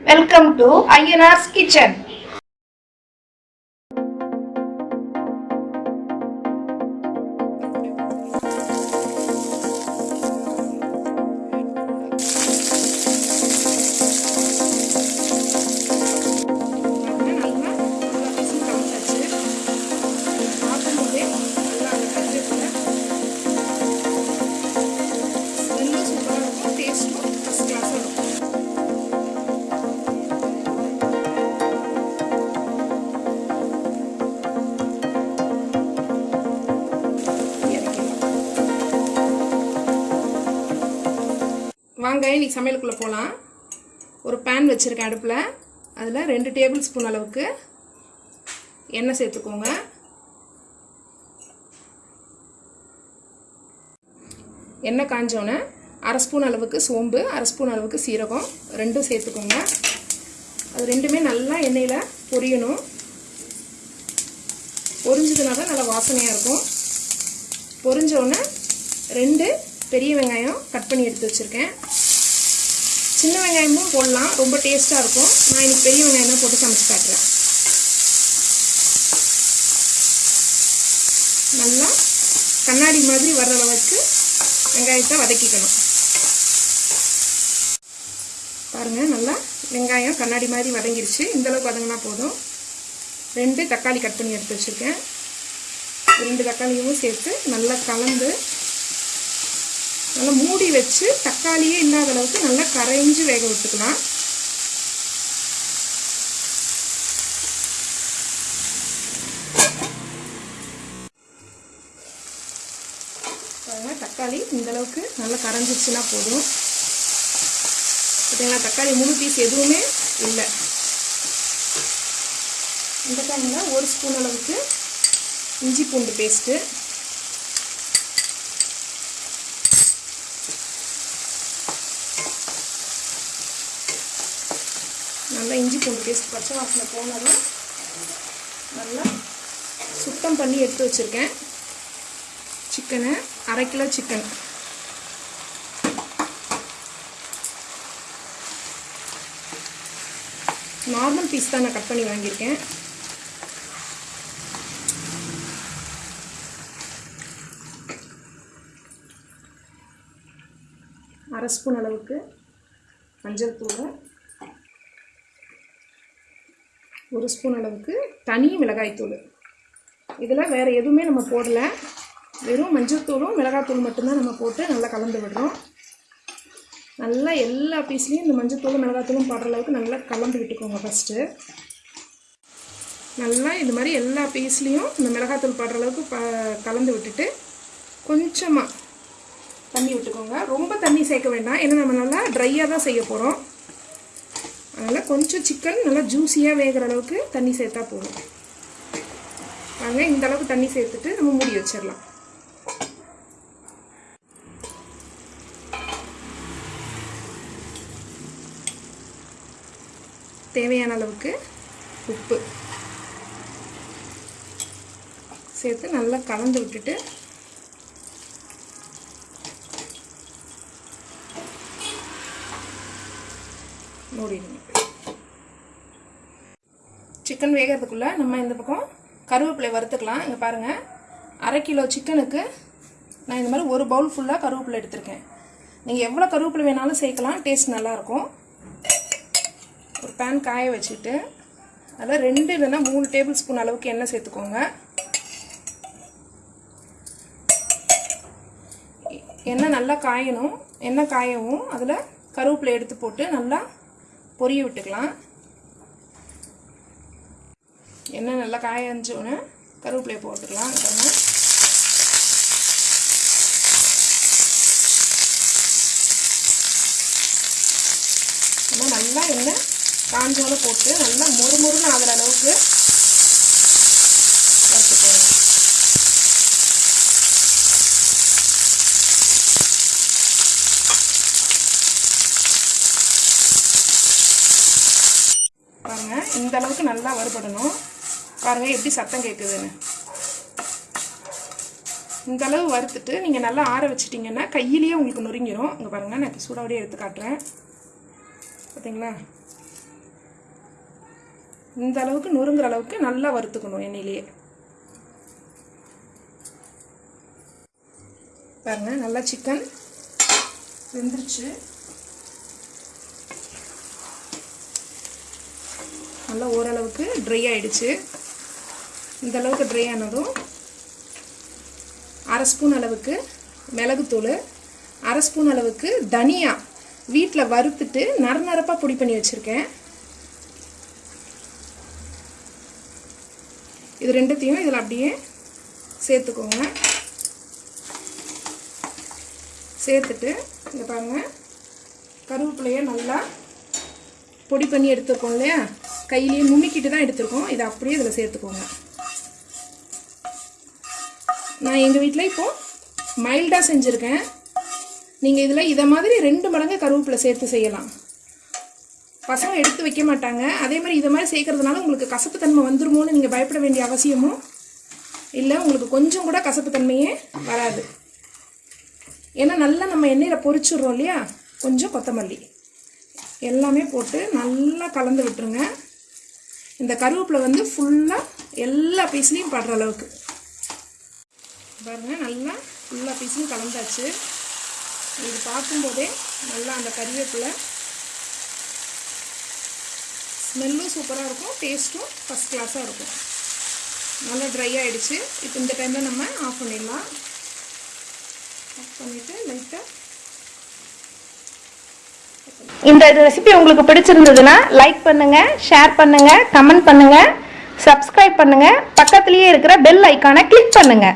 Welcome to ஐஎன்ஆர்ஸ் kitchen வாங்க இன்றைக்கி சமையலுக்குள்ளே போகலாம் ஒரு பேன் வச்சுருக்கேன் அடுப்பில். அதில் ரெண்டு டேபிள் ஸ்பூன் அளவுக்கு எண்ணெய் சேர்த்துக்கோங்க. எண்ணெய் காஞ்சோன்னே அரை ஸ்பூன் அளவுக்கு சோம்பு அரை ஸ்பூன் அளவுக்கு சீரகம் ரெண்டும் சேர்த்துக்கோங்க. அது ரெண்டுமே நல்லா எண்ணெயில் பொரியணும். பொரிஞ்சதுனா தான் நல்லா வாசனையாக இருக்கும். பொரிஞ்சோன்னே ரெண்டு பெரிய வெங்காயம் கட் பண்ணி எடுத்து வச்சுருக்கேன். சின்ன வெங்காயமும் போடலாம். ரொம்ப டேஸ்ட்டாக இருக்கும். நான் இன்னைக்கு பெரிய வெங்காயம் தான் போட்டு சமைச்சு காட்டுறேன். நல்லா கண்ணாடி மாதிரி வர்ற அளவுக்கு வெங்காயத்தை வதக்கிக்கணும். பாருங்கள் நல்லா வெங்காயம் கண்ணாடி மாதிரி வதங்கிருச்சு. இந்த அளவுக்கு வதங்கினா போதும். ரெண்டு தக்காளி கட் பண்ணி எடுத்து வச்சுருக்கேன். ரெண்டு தக்காளியும் சேர்த்து நல்லா கலந்து நல்லா மூடி வச்சு தக்காளியே இல்லாத அளவுக்கு நல்லா கரைஞ்சு வேக விட்டுக்கலாம் தக்காளி இந்த அளவுக்கு நல்லா கரைஞ்சிச்சுன்னா போதும். பார்த்தீங்களா தக்காளி முழு பீஸ் எதுவுமே இல்லை. இந்த டைமில் ஒரு ஸ்பூன் அளவுக்கு இஞ்சி பூண்டு பேஸ்ட்டு நல்லா இஞ்சி பூண்டு பேஸ்ட் பச்சை வாசனை போனதும் நல்லா சுத்தம் பண்ணி எடுத்து வச்சுருக்கேன். சிக்கனை அரை கிலோ சிக்கன். நார்மல் பீஸ் தான் நான் கட் பண்ணி வாங்கியிருக்கேன். அரை ஸ்பூன் அளவுக்கு மஞ்சள் தூள் ஒரு ஸ்பூன் அளவுக்கு தனி மிளகாய்த்தூள். இதில் வேறு எதுவுமே நம்ம போடலை. வெறும் மஞ்சள்தூளும் மிளகாய்த்தூள் மட்டும்தான் நம்ம போட்டு நல்லா கலந்து விடுறோம். நல்லா எல்லா பீஸ்லேயும் இந்த மஞ்சத்தூளும் மிளகாத்தூளும் போடுற அளவுக்கு நல்லா கலந்து விட்டுக்கோங்க ஃபஸ்ட்டு நல்லா இது மாதிரி எல்லா பீஸ்லேயும் இந்த மிளகாத்தூள் போடுற அளவுக்கு ப கலந்து விட்டுட்டு கொஞ்சமாக தண்ணி விட்டுக்கோங்க. ரொம்ப தண்ணி சேர்க்க வேண்டாம். ஏன்னா நம்ம நல்லா ட்ரையாக தான் செய்ய போகிறோம் அதனால் கொஞ்சம் சிக்கன் நல்லா ஜூஸியாக வேகிற அளவுக்கு தண்ணி சேர்த்தா போதும். வாங்க இந்த அளவுக்கு தண்ணி சேர்த்துட்டு நம்ம மூடி வச்சிடலாம். தேவையான அளவுக்கு உப்பு சேர்த்து நல்லா கலந்து விட்டுட்டு மூடிடுங்க. சிக்கன் வேகிறதுக்குள்ளே நம்ம இந்த பக்கம் கருவேப்பிலை வறுத்துக்கலாம். இங்கே பாருங்கள் அரை கிலோ சிக்கனுக்கு நான் இந்த மாதிரி ஒரு பவுல் ஃபுல்லாக கருவேப்பிலை எடுத்திருக்கேன். நீங்கள் எவ்வளோ கருவேப்பிலை வேணாலும் சேர்க்கலாம். டேஸ்ட் நல்லாயிருக்கும் ஒரு பேன் காய வச்சுட்டு அதில் ரெண்டு இல்லைன்னா மூணு டேபிள் ஸ்பூன் அளவுக்கு எண்ணெய் சேர்த்துக்கோங்க. எண்ணெய் நல்லா காயணும். எண்ணெய் காயவும் அதில் கருவேப்பிலை எடுத்து போட்டு நல்லா பொரிய விட்டுக்கலாம். எண்ணெய் நல்லா காயஞ்சோன்னு கருவேப்பிலையை போட்டுக்கலாம் பாருங்க நல்லா எண்ணெய் காஞ்சோட போட்டு நல்லா மொறு மொறுன்னு இந்த அளவுக்கு நல்லா வறுபடணும். பாருங்க எப்படி சத்தம் கேட்குதுன்னு இந்த அளவு வறுத்துட்டு நீங்கள் நல்லா ஆற வச்சிட்டிங்கன்னா கையிலேயே உங்களுக்கு நொறுங்கிரும். இங்கே பாருங்கள் நான் இப்போ சூடாவடியே எடுத்து காட்டுறேன். பார்த்தீங்களா இந்த அளவுக்கு நொறுங்குற அளவுக்கு நல்லா வறுத்துக்கணும் எண்ணெயிலேயே. பாருங்க நல்லா சிக்கன் வெந்துருச்சு. நல்லா ஓரளவுக்கு ட்ரை ஆகிடுச்சு இந்த அளவுக்கு ட்ரை ஆனதும் அரை ஸ்பூன் அளவுக்கு மிளகுத்தூள் அரை ஸ்பூன் அளவுக்கு தனியா வீட்டில் வறுத்துட்டு நரநரப்பாக பொடி பண்ணி வச்சுருக்கேன். இது ரெண்டுத்தையும் இதில் அப்படியே சேர்த்துக்கோங்க. சேர்த்துட்டு இங்கே பாருங்கள் கருவேப்பிலையை நல்லா பொடி பண்ணி எடுத்துக்கோம் இல்லையா? கையிலேயே நுணுக்கிட்டு தான் எடுத்திருக்கோம். இதை அப்படியே இதில் சேர்த்துக்கோங்க. நான் எங்கள் வீட்டில் இப்போது மைல்டாக செஞ்சுருக்கேன். நீங்கள் இதில் இதை மாதிரி ரெண்டு மடங்கு கருவேப்பிலை சேர்த்து செய்யலாம். பசங்க எடுத்து வைக்க மாட்டாங்க. அதே மாதிரி இதை மாதிரி சேர்க்கறதுனால உங்களுக்கு கசப்பு தன்மை வந்துருமோன்னு நீங்கள் பயப்பட வேண்டிய அவசியமும் இல்லை. உங்களுக்கு கொஞ்சம் கூட கசப்பு தன்மையே வராது. ஏன்னா நல்லா நம்ம எண்ணெயில் பொரிச்சிடுறோம் இல்லையா? கொஞ்சம் கொத்தமல்லி. எல்லாமே போட்டு நல்லா கலந்து விட்டுருங்க. இந்த கருவேப்பிலை வந்து ஃபுல்லாக எல்லா பீஸ்லேயும் படுற அளவுக்கு. பாருங்கள் நல்லா ஃபுல்லாக பீஸும் கலந்தாச்சு. இது பார்க்கும்போதே நல்லா அந்த கருவேப்பிலை ஸ்மெல்லும் சூப்பராக இருக்கும் டேஸ்ட்டும் ஃபஸ்ட் கிளாஸாக இருக்கும். நல்லா ட்ரை ஆகிடுச்சு இப்போ இந்த டைமில் நம்ம ஆஃப் பண்ணிடலாம். ஆஃப் பண்ணிவிட்டு லைட்டாக இந்த ரெசிபி உங்களுக்கு பிடிச்சிருந்ததுன்னா லைக் பண்ணுங்க ஷேர் பண்ணுங்க கமெண்ட் பண்ணுங்க சப்ஸ்கிரைப் பண்ணுங்க. பக்கத்துலேயே இருக்கிற பெல் ஐக்கானை கிளிக் பண்ணுங்க.